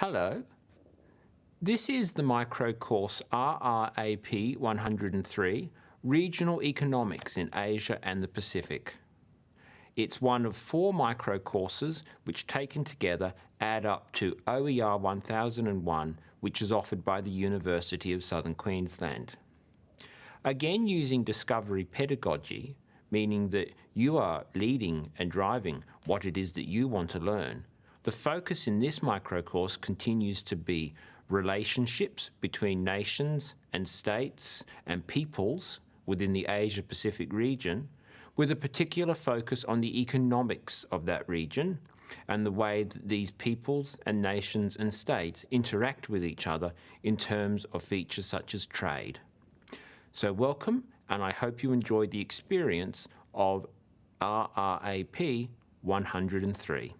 Hello. This is the micro course RRAP 103, Regional Economics in Asia and the Pacific. It's one of four micro courses which taken together add up to OER 1001 which is offered by the University of Southern Queensland. Again using discovery pedagogy, meaning that you are leading and driving what it is that you want to learn, the focus in this micro course continues to be relationships between nations and states and peoples within the Asia-Pacific region, with a particular focus on the economics of that region and the way that these peoples and nations and states interact with each other in terms of features such as trade. So welcome, and I hope you enjoyed the experience of RRAP 103.